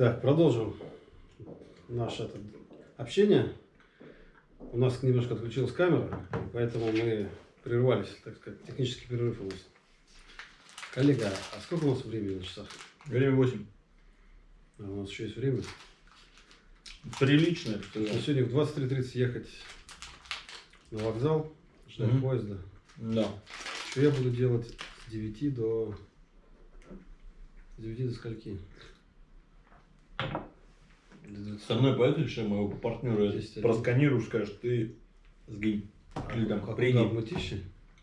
Так, продолжим наше это, общение. У нас немножко отключилась камера, поэтому мы прервались, так сказать, технический перерыв у нас. Коллега, а сколько у нас времени на часах? Время 8. А у нас еще есть время. Приличное, что Ну, Сегодня в 23.30 ехать на вокзал, ждать Мгм. поезда. Да. Что я буду делать с 9 до... С 9 до скольки? До 20. Со мной поедешь, я моего партнера просканируешь, скажешь, ты сгинь. Или там, А куда, в Мытищи?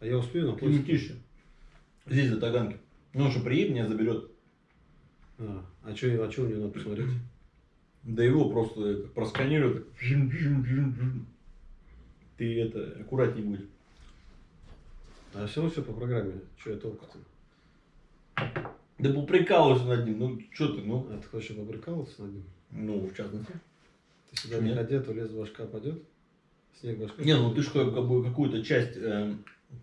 А я успею на поезд? летишь. Здесь, за Таганки. Ну, он же приедет, меня заберет. А, а что а чё у него надо посмотреть? Да его просто просканируют. Ты это, аккуратней будь. А все равно все по программе. Что я толку-то? Да поприкалывайся над ним. Ну, что ты, ну. А ты хочешь побрыкалываться над ним? Ну, в частности. Ты сюда не то лес башка падет. Снег башка. Не, ну ты же как, бы какую-то часть, э,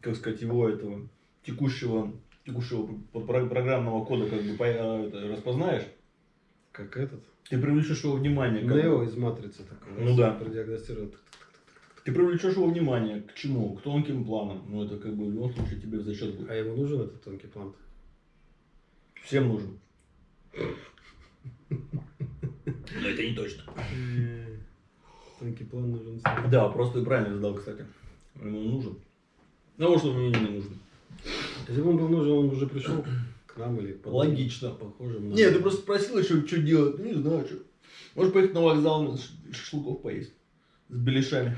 как сказать, его этого текущего, текущего программного кода как бы по- э, распознаешь, Как этот. ты привлечешь его внимание. как Нео из матрицы такой. Ну да. Продиагностирует. Ты привлечешь его внимание к чему? К тонким планам. Ну это как бы в любом случае тебе в зачет будет. А ему нужен этот тонкий план? Всем нужен. Но это не точно. Тонкий план нужен. Да, просто и правильно задал, кстати. Ему он нужен. Ну, может, он мне не нужен. Если бы он был нужен, он уже пришел к нам или к Логично. похожим на... Нет, ты просто спросил еще, что делать. Ну, не знаю, что. Можешь поехать на вокзал шашлыков поесть. С беляшами.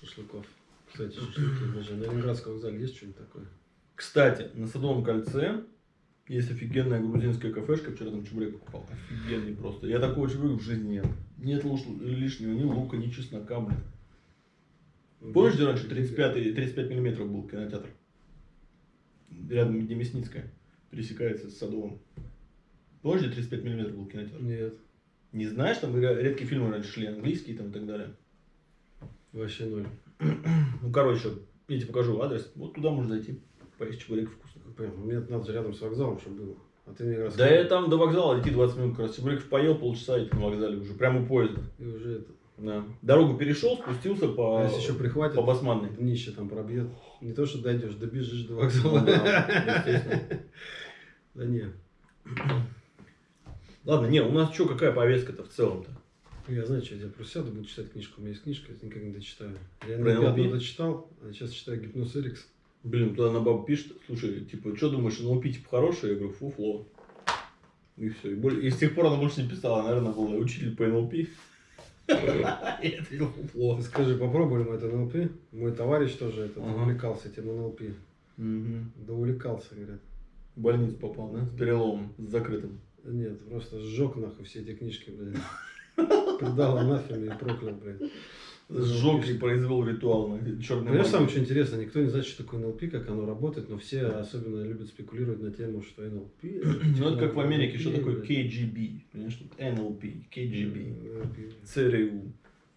Шашлыков. Кстати, шашлыки даже. На Ленинградском вокзале есть что-нибудь такое? Кстати, на Садовом кольце есть офигенная грузинская кафешка. Вчера там чебурек покупал. Офигенный просто. Я такого чебурека в жизни. Нет луш- лишнего ни лука, ни чеснока, блин. Помнишь, где раньше 35, 35 миллиметров был кинотеатр? Рядом, где Мясницкая. Пересекается с Садовым. Помнишь, где 35 миллиметров был кинотеатр? Нет. Не знаешь, там ре- редкие фильмы раньше шли, английские там и так далее. Вообще ноль. Ну, короче, я тебе покажу адрес. Вот туда можно зайти. Поесть чебурек вкусно. Понял. Мне надо же рядом с вокзалом, чтобы было. А ты мне Да рассказывай. я там до вокзала идти 20 минут, как раз чебуреков поел, полчаса и ты на вокзале уже, прямо у поезда. И уже это... Да. Дорогу перешел, спустился по, А если еще прихватит, по Басманной. днище там пробьет. Не то, что дойдешь, добежишь до вокзала. Ну да. Да не. Ладно, не, у нас что, какая повестка-то в целом-то? Я знаю, что я делаю. Просто сяду, буду читать книжку. У меня есть книжка, я никак не дочитаю. Я Про дочитал, а сейчас читаю Гипноз Эрикс. Блин, туда на бабу пишет, слушай, типа, что думаешь, НЛП типа хороший? Я говорю, фуфло. И все. И, боль- и с тех пор она больше не писала, наверное, была учитель по НЛП. Я ответил, фуфло. Ты скажи, попробовали мы это НЛП? Мой товарищ тоже это Ага. увлекался этим НЛП. Да увлекался, говорят. В больницу попал, да? С переломом, с закрытым. Нет, просто сжег нахуй все эти книжки, блядь. Предал анафеме и проклял, блядь. Сжег и произвел ритуал на черной Понимаешь, самое что интересно, никто не знает, что такое НЛП, как оно работает, но все особенно любят спекулировать на тему, что НЛП... Ну, это как в Америке, что такое. KGB, понимаешь, KGB, NLP. ЦРУ.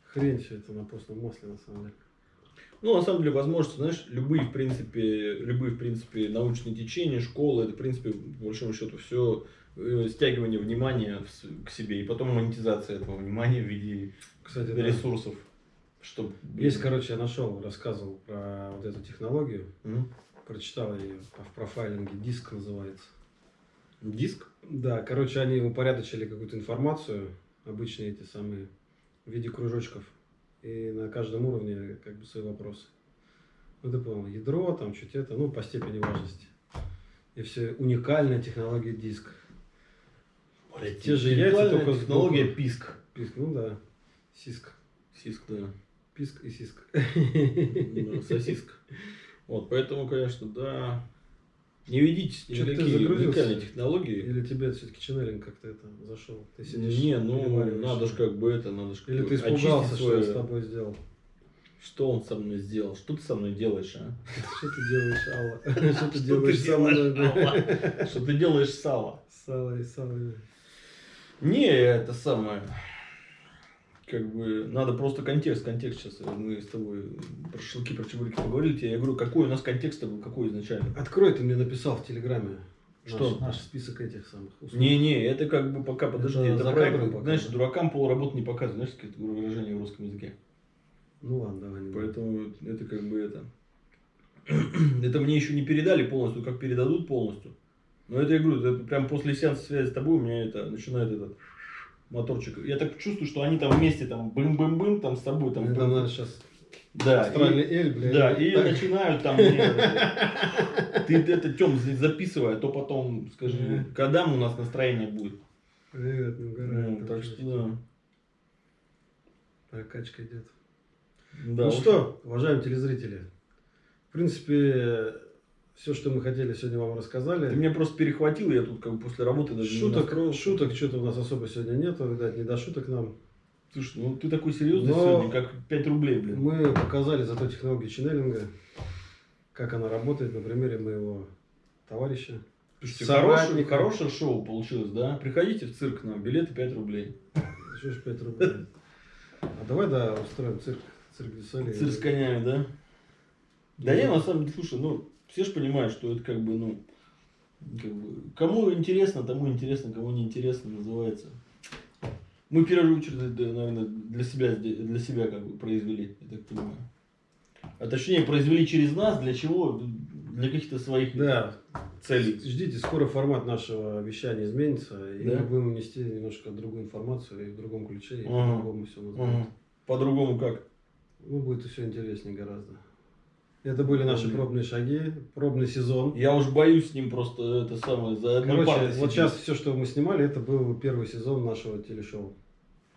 Хрень все это на постном масле, на самом деле. Ну, на самом деле, возможности, знаешь, любые, в принципе, любые, в принципе, научные течения, школы, это, в принципе, по большому счету, все стягивание внимания к себе, и потом монетизация этого внимания в виде Кстати, да. Чтобы... Есть, короче, я нашел, рассказывал про вот эту технологию, М? прочитал ее в профайлинге, диск называется. Диск? Да, короче, они упорядочили какую-то информацию, обычные эти самые, в виде кружочков. И на каждом уровне как бы свои вопросы. Ну, ты понял, ядро, там, чуть это, ну, по степени важности. И все, уникальная технология диск. Те же яйца, только технология буквы. писк. Писк, ну да, сиск. Сиск, да. Писк и сиск. Да, Сосиска. Вот, поэтому, конечно, да. Не ведитесь ни на какие уникальные технологии. Или тебе все-таки ченнелинг как-то это зашел? Ты сидишь, Не, ну, надо же как бы это, надо же Или ты испугался, что я с тобой сделал? Что он со мной сделал? Что ты со мной делаешь, а? Что ты делаешь, Алла? Что ты делаешь со мной? Что ты делаешь, Сала? Сало и сало. Не, это самое. Как бы надо просто контекст, контекст сейчас. Мы с тобой про шашлыки, про чебуреки поговорили. Я говорю, какой у нас контекст был, какой изначально? Открой, ты мне написал в Телеграме. Что? Наш, наш список этих самых услуг. Не-не, это как бы пока, подожди, Это это, кадром пока, знаешь, дуракам полработы не показывают, знаешь, какое-то выражение в русском языке. Ну ладно, давай. не. Поэтому это как бы это. Это мне еще не передали полностью, как передадут полностью. Но это я говорю, это прям после сеанса связи с тобой у меня это начинает этот моторчик. Я так чувствую, что они там вместе там бым-бым-бым там с тобой там. Там надо сейчас да, и, эль, блядь. да, и Так. начинают там. это- Ты это Тем записывай, а то потом скажи, когда у нас настроение будет. Привет, Ну, там так что да. Прокачка идет. Да, ну что, уважаемые телезрители, в принципе, все, что мы хотели сегодня вам рассказали. Ты меня просто перехватил, я тут как бы после работы даже не Шуток, настроился. шуток что-то у нас особо сегодня нету, видать, не до шуток нам. Слушай, ну ты такой серьезный Но- сегодня, как 5 рублей, блин. Мы показали зато технологию ченнелинга, как она работает на примере моего товарища. Слушайте, хорошее, хорошее шоу получилось, да? Приходите в цирк нам, билеты 5 рублей. Что ж 5 рублей. А давай, да, устроим цирк, цирк дю Солей. Цирк с конями, да? Да не, на самом деле, слушай, ну, все же понимают, что это как бы, ну, как бы, кому интересно, тому интересно, кому не интересно, называется. Мы в первую очередь, наверное, для себя, для себя как бы произвели, я так понимаю. А точнее, произвели через нас, для чего? Для каких-то своих Да, целей. ждите, скоро формат нашего вещания изменится, и Да? мы будем нести немножко другую информацию и в другом ключе, и Ага. по-другому все назовем. Ага. По-другому как? Ну, будет все интереснее гораздо. Это были наши Блин. пробные шаги, пробный сезон. Я уж боюсь с ним просто это самое за Короче, вот сидеть. сейчас все, что мы снимали, это был первый сезон нашего телешоу.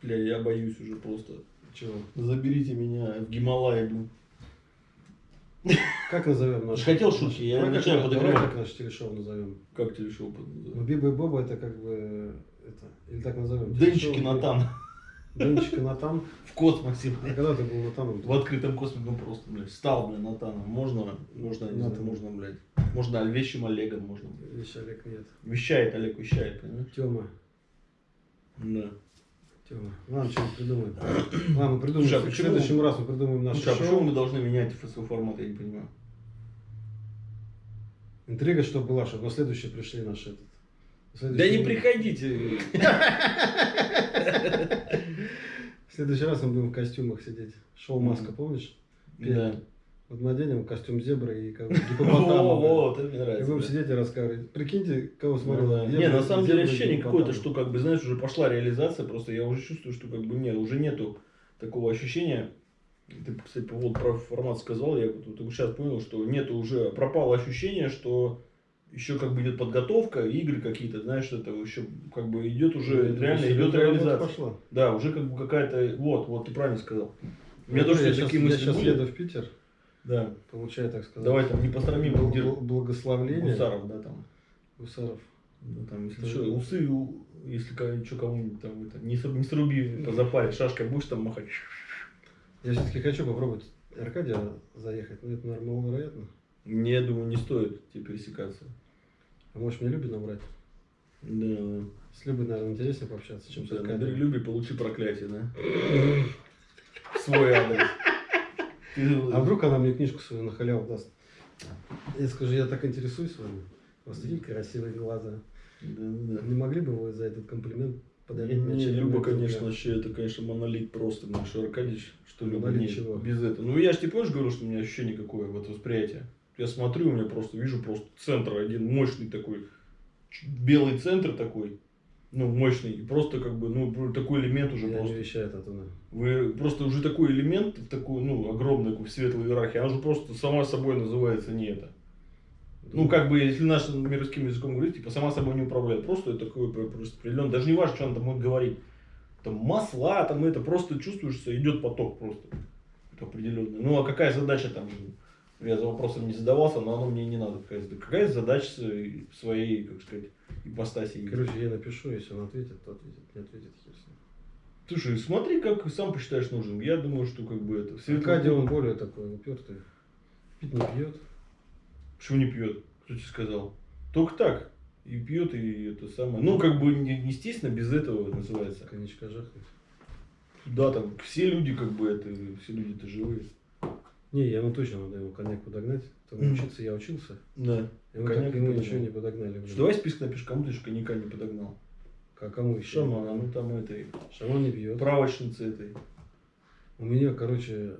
Бля, я боюсь уже просто. Чего? Заберите меня в Гималай, блин. Как назовем наш? Хотел шутки, я давай, начинаю как, подогревать. давай как наше телешоу назовем. Как телешоу под- Ну? Биба и Боба это как бы это или так назовем. Денчики Телешоу, Натан. Денчики Натан. В космосе, А блядь. когда ты был Натаном? В открытом космосе, ну просто, блядь, стал, блядь, Натаном. Можно, можно, не знаю, можно, блядь. Можно вещим Олегом, можно. Видишь, Олег нет. Вещает, Олег вещает, понимаешь? Тема. Да. Тема. Ладно, что-нибудь придумаем. Ладно, придумаем. Слушай, а в почему- следующем раз мы придумаем наше Слушай, а шоу. почему мы должны менять ФСО формат, я не понимаю. Интрига, чтобы была, чтобы на следующий пришли наши этот. на Да следующий- не приходите. В следующий раз мы будем в костюмах сидеть. Шоу Маска, помнишь? Да. Вот мы оденем костюм зебры и как бы гипопотама. вот, это мне И нравится. будем да. сидеть и рассказывать. Прикиньте, кого Ну смотрел. Не, на самом деле и ощущение какое-то, что как бы, знаешь, уже пошла реализация, просто я уже чувствую, что как бы нет, уже нету такого ощущения. Ты, кстати, поводу про формат сказал, я вот сейчас понял, что нету уже, пропало ощущение, что еще как бы идет подготовка, игры какие-то, знаешь, это еще как бы идет уже, Ну, реально идет реализация. Пошла. Да, уже как бы какая-то, вот, вот, ты правильно сказал. У меня Ну, тоже я такие мысли Я сейчас были. еду в Питер, Да. получаю, так сказать. Давай там не посрамим бл- благословление. Гусаров, да, там. Гусаров. Ну, там, если Да. что, усы, если что кому-нибудь там это, не, не сруби по запаре, шашкой будешь там махать. Я все-таки хочу попробовать Аркадия заехать, но это, наверное, маловероятно. Не, думаю, не стоит тебе пересекаться. А может мне Люби набрать? Да. С Любой, наверное, интереснее пообщаться, чем с Да, Аркадием. набери Люби, получи проклятие, да? Свой адрес. А вдруг она мне книжку свою на халяву даст? Я скажу, я так интересуюсь вами. У вас такие красивые глаза. Да, да. Не могли бы вы за этот комплимент подарить мне Не, Люба, конечно, вообще, это, конечно, монолит просто, наш Аркадьевич, что Люба чего? без этого. Ну, я же тебе помнишь, говорю, что у меня ощущение какое, вот восприятие. Я смотрю, у меня просто, вижу просто центр один, мощный такой, белый центр такой, ну, мощный, и просто как бы, ну, такой элемент уже Я просто. вещает оттуда. Вы просто уже такой элемент, в такую, ну, огромную такую светлую иерархию, она уже просто сама собой называется не это. Ну, как бы, если нашим мирским языком говорить, типа, сама собой не управляет. Просто это такое про- просто. Даже не важно, что она там будет говорить. Там масла, там это просто чувствуешь, что идет поток просто. Это определенный. Ну, а какая задача там? Я за вопросом не задавался, но оно мне не надо. Какая, задача своей- как сказать, ипостаси? есть? Короче, я напишу, если он ответит, то ответит. Не ответит, ним. Слушай, смотри, как сам посчитаешь нужным. Я думаю, что как бы это... Аркадий, он более такой упертый. Пить не пьет. Почему не пьет? Кто тебе сказал? Только так. И пьет, и это самое. Ну, как бы, не- естественно, без этого называется. Коньячка жахнет. Да, там все люди, как бы, это, все люди-то живые. Не, я ему точно надо ему коньяк подогнать. Там Мгм. учиться я учился. Да. Ему, Коньяк так, ему ничего не подогнали. блин. Что, давай список напишешь, кому ты еще коньяка не подогнал. А кому еще? Шамана, ну там этой, Шаман не пьет. правочницы этой. У меня, короче,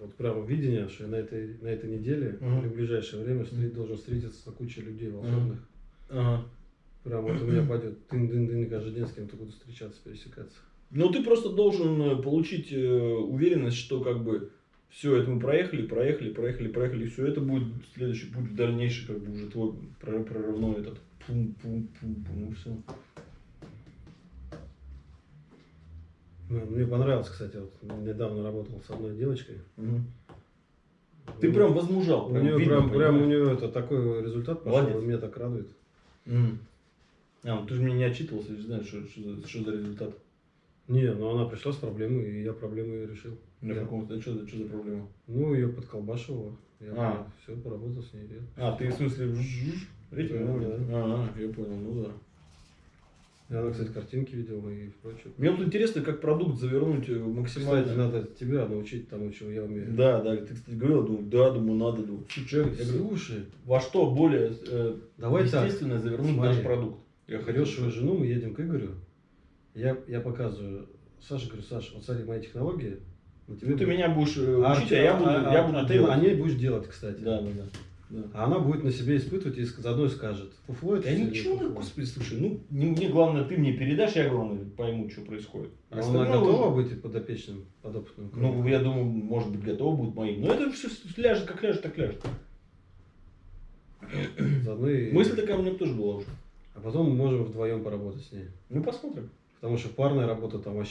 вот прямо видение, что я на этой, на этой неделе, Мгм. или в ближайшее время встр- Мгм. должен встретиться с кучей людей волшебных. Ага. Прям вот у меня пойдет тын-дын-дын, каждый день с кем-то буду встречаться, пересекаться. Ну, ты просто должен э, получить э, уверенность, что как бы все это мы проехали, проехали, проехали, проехали, и все это будет следующий путь в дальнейший, как бы уже твой прор- прорывной этот пум-пум-пум-пум, ну все. Мне понравилось, кстати, вот недавно работал с одной девочкой. Ты Ну, прям возмужал, у прям нее видно, прям, прям у нее это такой результат пошел, Молодец. и меня так радует. Мгм. А, ну ты же мне не отчитывался, же знаю, что, что, за, что за результат. Не, ну она пришла с проблемой, и я проблему ее решил. На Я- каком что, что за проблема? Ну, ее подколбашивало. Я А. все, поработал с ней. и- А, ты в смысле жжж? Этим? Да, моментом? А, я понял, ну да. Она, кстати, картинки видела и прочее. Мне вот интересно, как продукт завернуть э, максимально. Кстати, надо тебя научить тому, чего я умею. Да, да, ты, кстати, говорил, думаю, да, думаю, надо, думаю. Слушай, я говорю, Слушай, во что более э, давай так. естественно завернуть Смотри. наш продукт? Я Берешь свою жену, мы едем к Игорю. Я, я показываю. Саша, говорю, Саша, вот смотри, мои технологии. Тебе Ну, ты будет- меня будешь А, учить, а, я буду, а- я а- буду а ты делать. о ней будешь делать, кстати. Да, да, да. да. А она будет на себе испытывать и заодно и скажет. Фуфло это Я ничего, фуфло? господи, слушай, ну, не, мне главное, ты мне передашь, я, главное, пойму, что происходит. А она Остальное готова уже- быть подопечным, подопытным? Ну, я думаю, может быть, готова будет моим. Но это все ляжет, как ляжет, так ляжет. Заодно и- Мысль такая у меня тоже была уже. А потом мы можем вдвоем поработать с ней. Ну, посмотрим. Потому что парная работа там вообще